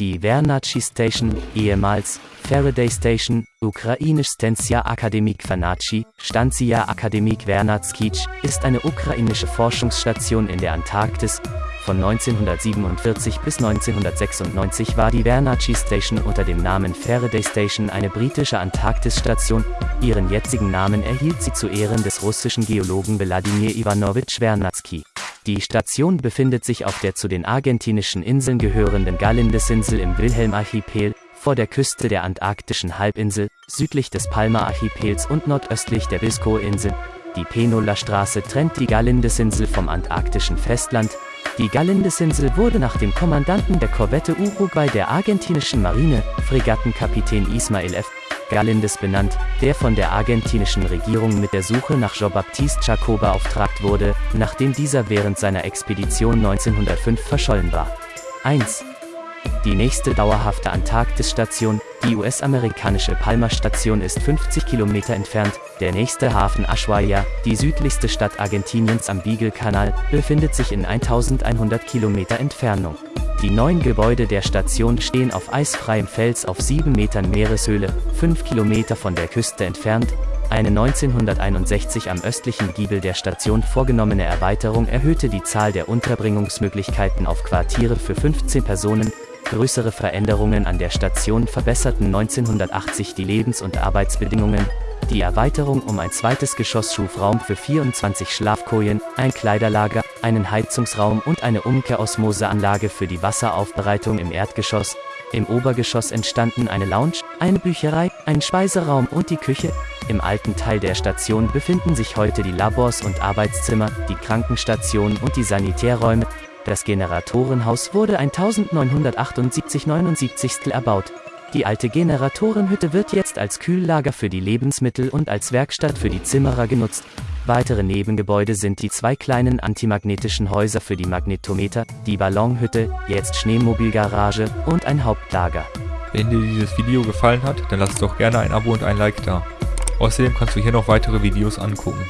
Die Vernachi Station, ehemals Faraday Station, ukrainisch Stensia Akademik Vernachi, Stanzia Akademik Vernatskij, ist eine ukrainische Forschungsstation in der Antarktis. Von 1947 bis 1996 war die Vernachi Station unter dem Namen Faraday Station eine britische Antarktisstation. Ihren jetzigen Namen erhielt sie zu Ehren des russischen Geologen Wladimir Ivanovich Vernadsky. Die Station befindet sich auf der zu den argentinischen Inseln gehörenden Galindesinsel im Wilhelm-Archipel, vor der Küste der antarktischen Halbinsel, südlich des Palma-Archipels und nordöstlich der Biscoe-Insel. Die Penola-Straße trennt die Galindesinsel vom antarktischen Festland. Die Galindesinsel wurde nach dem Kommandanten der Korvette Uruguay der argentinischen Marine, Fregattenkapitän Ismael F. Galindes benannt, der von der argentinischen Regierung mit der Suche nach Jean-Baptiste Jacob beauftragt wurde, nachdem dieser während seiner Expedition 1905 verschollen war. 1. Die nächste dauerhafte Antarktisstation, die US-amerikanische Palma-Station ist 50 Kilometer entfernt, der nächste Hafen Ushuaia, die südlichste Stadt Argentiniens am Beagle-Kanal, befindet sich in 1100 Kilometer Entfernung. Die neun Gebäude der Station stehen auf eisfreiem Fels auf 7 Metern Meereshöhle, 5 Kilometer von der Küste entfernt. Eine 1961 am östlichen Giebel der Station vorgenommene Erweiterung erhöhte die Zahl der Unterbringungsmöglichkeiten auf Quartiere für 15 Personen. Größere Veränderungen an der Station verbesserten 1980 die Lebens- und Arbeitsbedingungen. Die Erweiterung um ein zweites Geschoss schuf Raum für 24 Schlafkojen, ein Kleiderlager, einen Heizungsraum und eine Umkehrosmoseanlage für die Wasseraufbereitung im Erdgeschoss. Im Obergeschoss entstanden eine Lounge, eine Bücherei, ein Speiseraum und die Küche. Im alten Teil der Station befinden sich heute die Labors und Arbeitszimmer, die Krankenstation und die Sanitärräume. Das Generatorenhaus wurde 1978-79 erbaut. Die alte Generatorenhütte wird jetzt als Kühllager für die Lebensmittel und als Werkstatt für die Zimmerer genutzt. Weitere Nebengebäude sind die zwei kleinen antimagnetischen Häuser für die Magnetometer, die Ballonhütte, jetzt Schneemobilgarage und ein Hauptlager. Wenn dir dieses Video gefallen hat, dann lass doch gerne ein Abo und ein Like da. Außerdem kannst du hier noch weitere Videos angucken.